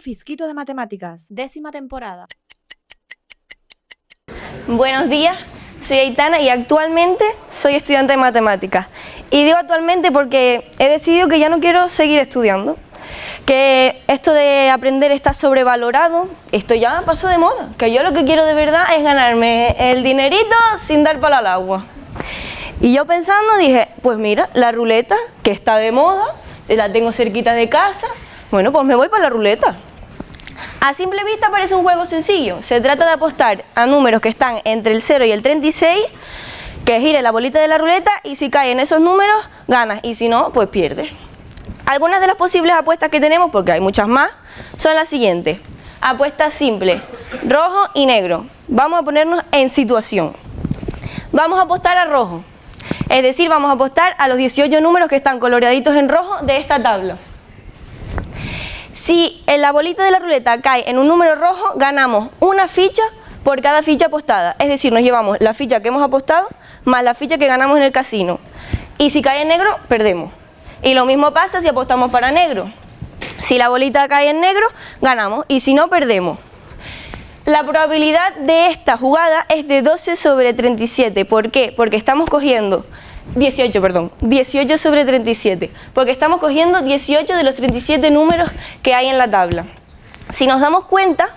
Un fisquito de matemáticas, décima temporada. Buenos días, soy Aitana y actualmente soy estudiante de matemáticas. Y digo actualmente porque he decidido que ya no quiero seguir estudiando. Que esto de aprender está sobrevalorado, esto ya pasó de moda. Que yo lo que quiero de verdad es ganarme el dinerito sin dar para el agua. Y yo pensando dije, pues mira, la ruleta, que está de moda, se la tengo cerquita de casa, bueno, pues me voy para la ruleta. A simple vista parece un juego sencillo. Se trata de apostar a números que están entre el 0 y el 36, que gire la bolita de la ruleta y si cae en esos números, ganas y si no, pues pierdes. Algunas de las posibles apuestas que tenemos, porque hay muchas más, son las siguientes. Apuestas simples, rojo y negro. Vamos a ponernos en situación. Vamos a apostar a rojo. Es decir, vamos a apostar a los 18 números que están coloreaditos en rojo de esta tabla. Si la bolita de la ruleta cae en un número rojo, ganamos una ficha por cada ficha apostada. Es decir, nos llevamos la ficha que hemos apostado más la ficha que ganamos en el casino. Y si cae en negro, perdemos. Y lo mismo pasa si apostamos para negro. Si la bolita cae en negro, ganamos. Y si no, perdemos. La probabilidad de esta jugada es de 12 sobre 37. ¿Por qué? Porque estamos cogiendo 18, perdón, 18 sobre 37, porque estamos cogiendo 18 de los 37 números que hay en la tabla. Si nos damos cuenta,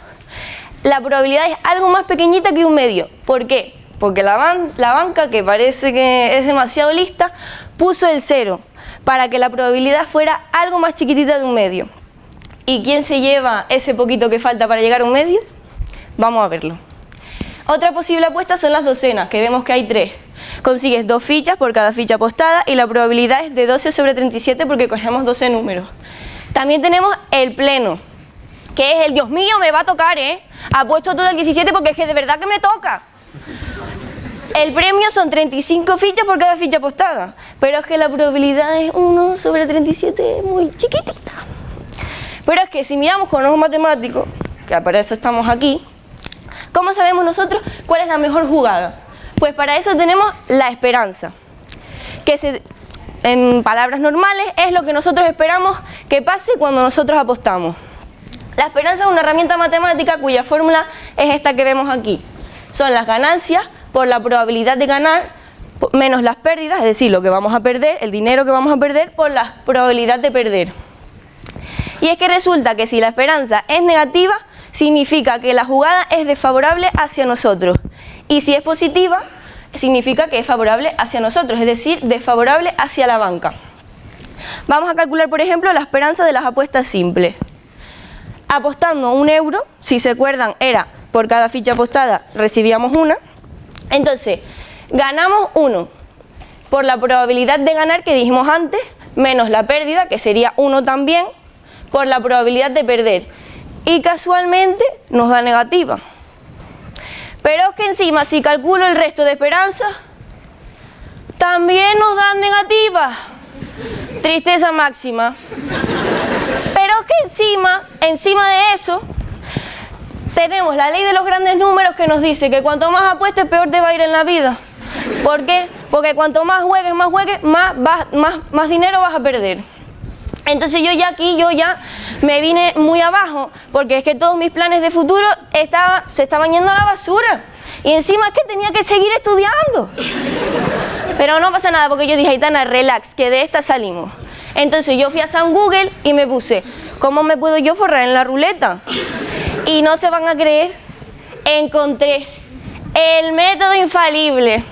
la probabilidad es algo más pequeñita que un medio. ¿Por qué? Porque la, la banca, que parece que es demasiado lista, puso el 0 para que la probabilidad fuera algo más chiquitita de un medio. ¿Y quién se lleva ese poquito que falta para llegar a un medio? Vamos a verlo. Otra posible apuesta son las docenas, que vemos que hay tres. Consigues dos fichas por cada ficha apostada y la probabilidad es de 12 sobre 37 porque cogemos 12 números. También tenemos el pleno, que es el, Dios mío, me va a tocar, ¿eh? Apuesto todo el 17 porque es que de verdad que me toca. El premio son 35 fichas por cada ficha apostada, pero es que la probabilidad es 1 sobre 37, muy chiquitita. Pero es que si miramos con ojos matemáticos, que para eso estamos aquí, ¿cómo sabemos nosotros cuál es la mejor jugada? Pues para eso tenemos la esperanza, que en palabras normales es lo que nosotros esperamos que pase cuando nosotros apostamos. La esperanza es una herramienta matemática cuya fórmula es esta que vemos aquí. Son las ganancias por la probabilidad de ganar menos las pérdidas, es decir, lo que vamos a perder, el dinero que vamos a perder por la probabilidad de perder. Y es que resulta que si la esperanza es negativa, significa que la jugada es desfavorable hacia nosotros. Y si es positiva, significa que es favorable hacia nosotros, es decir, desfavorable hacia la banca. Vamos a calcular, por ejemplo, la esperanza de las apuestas simples. Apostando un euro, si se acuerdan, era por cada ficha apostada recibíamos una. Entonces, ganamos uno por la probabilidad de ganar que dijimos antes, menos la pérdida, que sería uno también, por la probabilidad de perder. Y casualmente nos da negativa. Pero es que encima, si calculo el resto de esperanza, también nos dan negativas. Tristeza máxima. Pero es que encima, encima de eso, tenemos la ley de los grandes números que nos dice que cuanto más apuestes, peor te va a ir en la vida. ¿Por qué? Porque cuanto más juegues, más juegues, más, más, más dinero vas a perder. Entonces yo ya aquí, yo ya me vine muy abajo, porque es que todos mis planes de futuro se estaban yendo a la basura. Y encima es que tenía que seguir estudiando. Pero no pasa nada, porque yo dije, Aitana, relax, que de esta salimos. Entonces yo fui a San Google y me puse, ¿cómo me puedo yo forrar en la ruleta? Y no se van a creer, encontré el método infalible.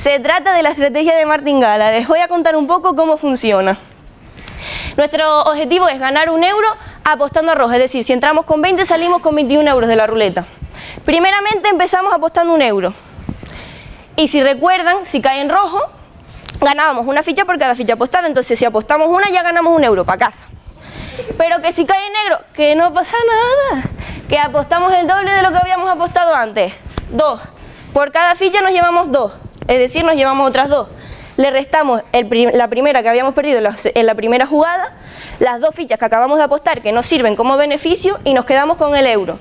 Se trata de la estrategia de martingala. Les voy a contar un poco cómo funciona. Nuestro objetivo es ganar un euro apostando a rojo, es decir, si entramos con 20 salimos con 21 euros de la ruleta. Primeramente empezamos apostando un euro. Y si recuerdan, si cae en rojo, ganábamos una ficha por cada ficha apostada, entonces si apostamos una ya ganamos un euro para casa. Pero que si cae en negro, que no pasa nada, que apostamos el doble de lo que habíamos apostado antes. Dos. Por cada ficha nos llevamos dos, es decir, nos llevamos otras dos le restamos la primera que habíamos perdido en la primera jugada, las dos fichas que acabamos de apostar que nos sirven como beneficio y nos quedamos con el euro.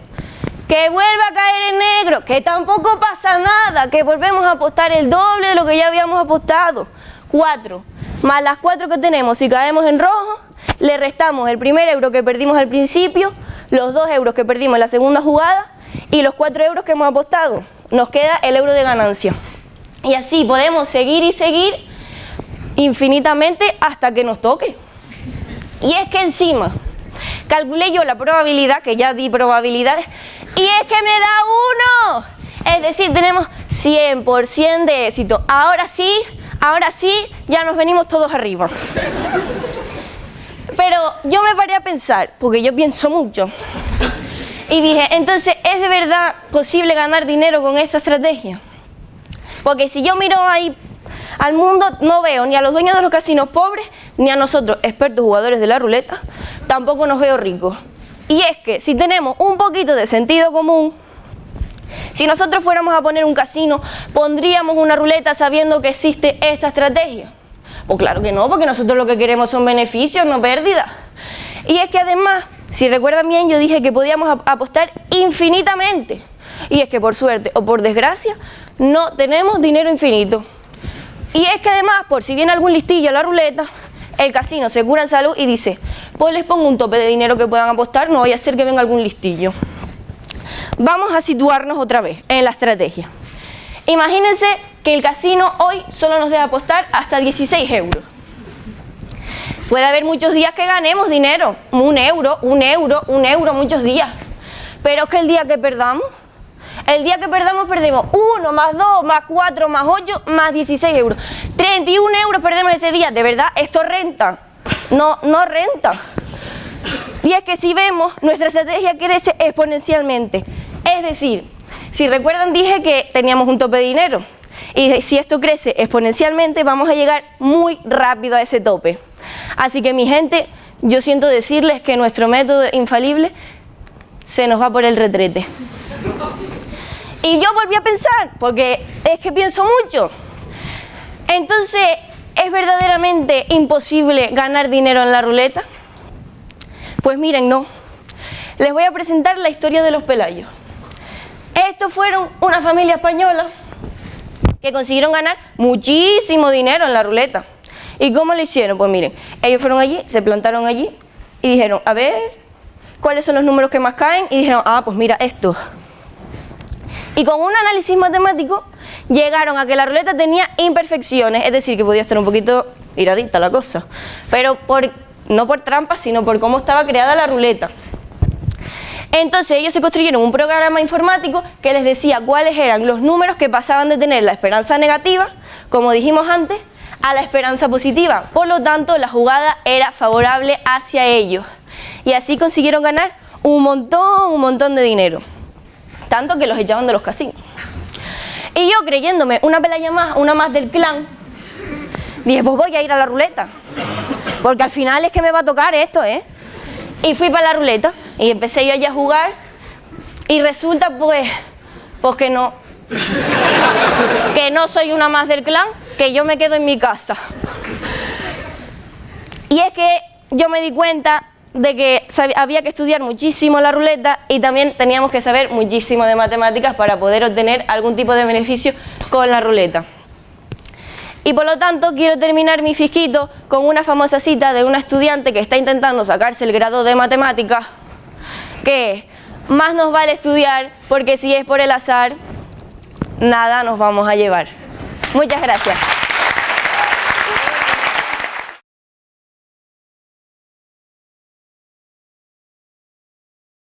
Que vuelva a caer en negro, que tampoco pasa nada, que volvemos a apostar el doble de lo que ya habíamos apostado. Cuatro, más las cuatro que tenemos, si caemos en rojo, le restamos el primer euro que perdimos al principio, los 2 euros que perdimos en la segunda jugada y los 4 euros que hemos apostado. Nos queda el euro de ganancia. Y así podemos seguir y seguir infinitamente hasta que nos toque. Y es que encima calculé yo la probabilidad, que ya di probabilidades, y es que me da uno. Es decir, tenemos 100% de éxito. Ahora sí, ahora sí, ya nos venimos todos arriba. Pero yo me paré a pensar, porque yo pienso mucho, y dije, entonces, ¿es de verdad posible ganar dinero con esta estrategia? Porque si yo miro ahí al mundo, no veo ni a los dueños de los casinos pobres, ni a nosotros, expertos jugadores de la ruleta, tampoco nos veo ricos. Y es que si tenemos un poquito de sentido común, si nosotros fuéramos a poner un casino, ¿pondríamos una ruleta sabiendo que existe esta estrategia? Pues claro que no, porque nosotros lo que queremos son beneficios, no pérdidas. Y es que además, si recuerdan bien, yo dije que podíamos apostar infinitamente. Y es que por suerte o por desgracia, no tenemos dinero infinito. Y es que además, por si viene algún listillo a la ruleta, el casino se cura en salud y dice, pues les pongo un tope de dinero que puedan apostar, no vaya a ser que venga algún listillo. Vamos a situarnos otra vez en la estrategia. Imagínense que el casino hoy solo nos deja apostar hasta 16 euros. Puede haber muchos días que ganemos dinero, un euro, un euro, un euro, muchos días. Pero es que el día que perdamos, el día que perdamos perdemos 1 más 2 más 4 más 8 más 16 euros. 31 euros perdemos ese día. De verdad, esto renta. No, no renta. Y es que si vemos, nuestra estrategia crece exponencialmente. Es decir, si recuerdan dije que teníamos un tope de dinero. Y si esto crece exponencialmente, vamos a llegar muy rápido a ese tope. Así que mi gente, yo siento decirles que nuestro método infalible se nos va por el retrete. Y yo volví a pensar, porque es que pienso mucho. Entonces, ¿es verdaderamente imposible ganar dinero en la ruleta? Pues miren, no. Les voy a presentar la historia de los Pelayos. Estos fueron una familia española que consiguieron ganar muchísimo dinero en la ruleta. ¿Y cómo lo hicieron? Pues miren, ellos fueron allí, se plantaron allí y dijeron, a ver, ¿cuáles son los números que más caen? Y dijeron, ah, pues mira, esto. Y con un análisis matemático llegaron a que la ruleta tenía imperfecciones, es decir, que podía estar un poquito iradita la cosa, pero por, no por trampa, sino por cómo estaba creada la ruleta. Entonces ellos se construyeron un programa informático que les decía cuáles eran los números que pasaban de tener la esperanza negativa, como dijimos antes, a la esperanza positiva. Por lo tanto, la jugada era favorable hacia ellos. Y así consiguieron ganar un montón, un montón de dinero. Tanto que los echaban de los casinos. Y yo creyéndome una pelaya más, una más del clan, dije, pues voy a ir a la ruleta. Porque al final es que me va a tocar esto, ¿eh? Y fui para la ruleta. Y empecé yo allá a jugar y resulta pues, pues que no, que no soy una más del clan, que yo me quedo en mi casa. Y es que yo me di cuenta de que había que estudiar muchísimo la ruleta y también teníamos que saber muchísimo de matemáticas para poder obtener algún tipo de beneficio con la ruleta. Y por lo tanto quiero terminar mi fisquito con una famosa cita de una estudiante que está intentando sacarse el grado de matemáticas que más nos vale estudiar porque si es por el azar, nada nos vamos a llevar. Muchas gracias.